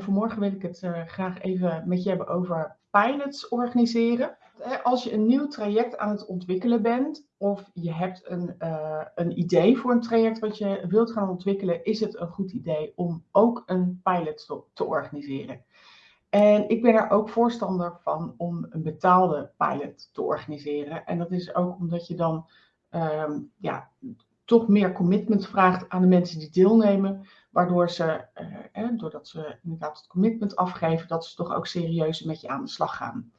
en vanmorgen wil ik het uh, graag even met je hebben over pilots organiseren. Als je een nieuw traject aan het ontwikkelen bent of je hebt een, uh, een idee voor een traject wat je wilt gaan ontwikkelen, is het een goed idee om ook een pilot te, organiseren. En ik ben er ook voorstander van om een betaalde pilot te organiseren. En dat is ook omdat je dan um, ja, toch meer commitment vraagt aan de mensen die deelnemen. Waardoor ze, eh, doordat ze inderdaad het commitment afgeven, dat ze toch ook serieus met je aan de slag gaan.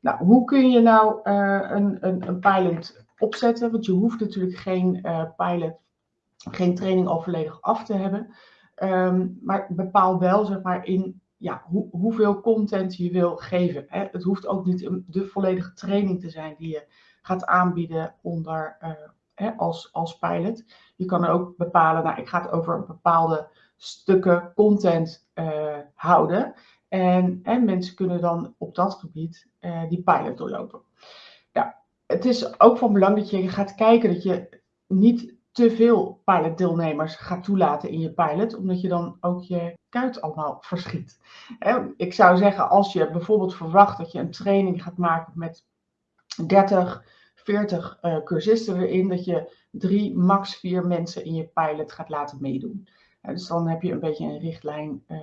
Nou, hoe kun je nou uh, een, een, een, pilot opzetten? Want je hoeft natuurlijk geen uh, pilot, geen training al volledig af te hebben. Um, maar bepaal wel, zeg maar, in ja, hoe, hoeveel content je wil geven. Hè? Het hoeft ook niet de volledige training te zijn die je gaat aanbieden onder, uh, als, als pilot. Je kan ook bepalen, nou, ik ga het over bepaalde stukken content uh, houden. En, en, mensen kunnen dan op dat gebied uh, die pilot doorlopen. Het is ook van belang dat je gaat kijken dat je niet te veel pilotdeelnemers gaat toelaten in je pilot, omdat je dan ook je kuit allemaal verschiet. Ik zou zeggen, als je bijvoorbeeld verwacht dat je een training gaat maken met 30, 40 uh, cursisten erin, dat je drie, max vier mensen in je pilot gaat laten meedoen. dus dan heb je een beetje een richtlijn uh,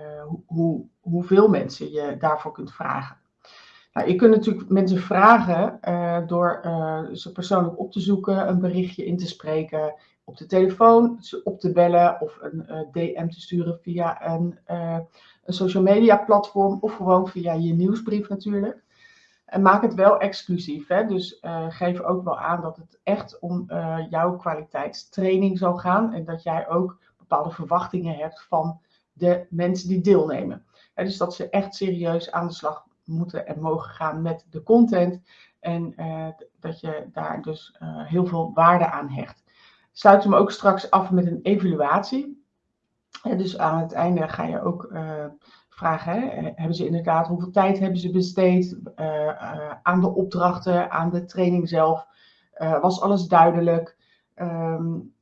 hoe, hoeveel mensen je daarvoor kunt vragen. Nou, je kunt natuurlijk mensen vragen uh, door ze persoonlijk op te zoeken, een berichtje in te spreken, op de telefoon, ze op te bellen of een DM te sturen via een, een social media platform of gewoon via je nieuwsbrief natuurlijk. En maak het wel exclusief. Hè? Dus geef ook wel aan dat het echt om jouw kwaliteitstraining zal gaan en dat jij ook bepaalde verwachtingen hebt van de mensen die deelnemen. dus dat ze echt serieus aan de slag moeten en mogen gaan met de content. En uh, dat je daar dus uh, heel veel waarde aan hecht. Sluit hem ook straks af met een evaluatie. Dus aan het einde ga je ook uh, vragen, hè, hebben ze inderdaad, hoeveel tijd hebben ze besteed aan de opdrachten, aan de training zelf? was alles duidelijk? Um,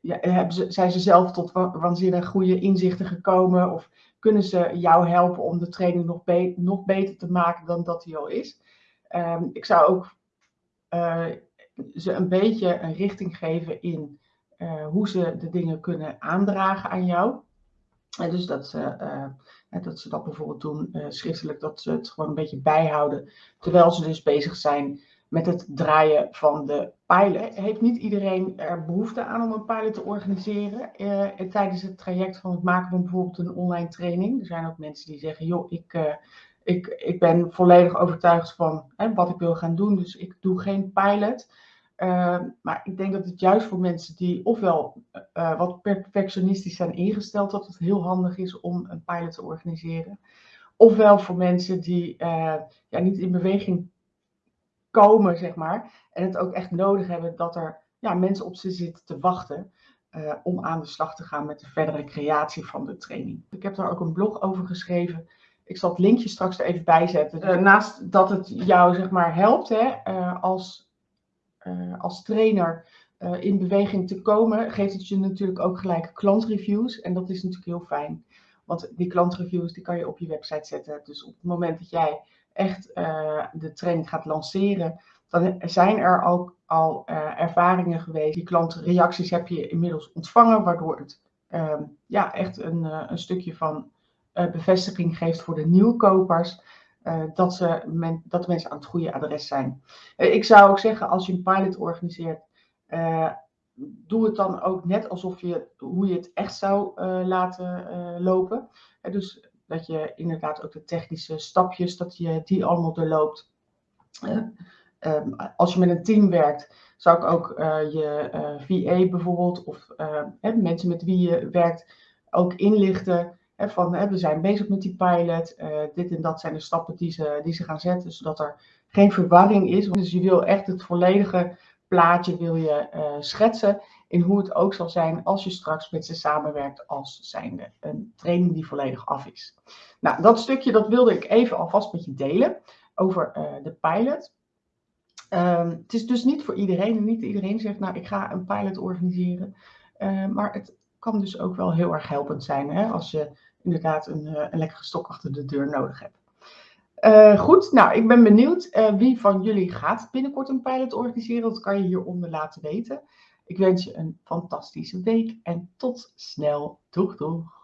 ja, ze, zijn ze zelf tot waanzinnig goede inzichten gekomen? Of kunnen ze jou helpen om de training nog, nog beter te maken dan dat die al is. Um, ik zou ook ze een beetje een richting geven in hoe ze de dingen kunnen aandragen aan jou. Dus dat ze, uh, dat ze dat bijvoorbeeld doen schriftelijk, dat ze het gewoon een beetje bijhouden. Terwijl ze dus bezig zijn met het draaien van de pilot. Heeft niet iedereen er behoefte aan om een pilot te organiseren tijdens het traject van het maken van bijvoorbeeld een online training? Er zijn ook mensen die zeggen, joh, ik, ik, ik ben volledig overtuigd van wat ik wil gaan doen, dus ik doe geen pilot. Uh, maar ik denk dat het juist voor mensen die ofwel wat perfectionistisch zijn ingesteld, dat het heel handig is om een pilot te organiseren. Ofwel voor mensen die ja, niet in beweging komen, zeg maar. En het ook echt nodig hebben dat er ja, mensen op ze zitten te wachten uh, om aan de slag te gaan met de verdere creatie van de training. Ik heb daar ook een blog over geschreven. Ik zal het linkje straks er even bij zetten. Naast dat het jou zeg maar helpt hè, als, als trainer in beweging te komen, geeft het je natuurlijk ook gelijk klantreviews. En dat is natuurlijk heel fijn. Want die klantreviews die kan je op je website zetten. Dus op het moment dat jij echt uh, de training gaat lanceren, dan zijn er ook al ervaringen geweest. Die klantreacties heb je inmiddels ontvangen, waardoor het uh, ja, echt een, een stukje van bevestiging geeft voor de nieuwkopers. Dat, ze dat de mensen aan het goede adres zijn. ik zou ook zeggen, als je een pilot organiseert, doe het dan ook net alsof je hoe je het echt zou laten lopen. dus dat je inderdaad ook de technische stapjes, dat je die allemaal doorloopt. Um, als je met een team werkt, zou ik ook je eh, VA bijvoorbeeld, of mensen met wie je werkt, ook inlichten. Hè, van we zijn bezig met die pilot, dit en dat zijn de stappen die ze, die ze gaan zetten, zodat er geen verwarring is. Dus je wil echt het volledige plaatje wil je schetsen in hoe het ook zal zijn als je straks met ze samenwerkt als zijnde een training die volledig af is. Nou, dat stukje dat wilde ik even alvast met je delen over uh, de pilot. Um, het is dus niet voor iedereen. Niet iedereen zegt, nou, ik ga een pilot organiseren. Uh, maar het kan dus ook wel heel erg helpend zijn. Hè? Als je inderdaad een, een lekkere stok achter de deur nodig hebt. goed, nou, ik ben benieuwd wie van jullie gaat binnenkort een pilot organiseren. Dat kan je hieronder laten weten. Ik wens je een fantastische week en tot snel. Doeg, doeg!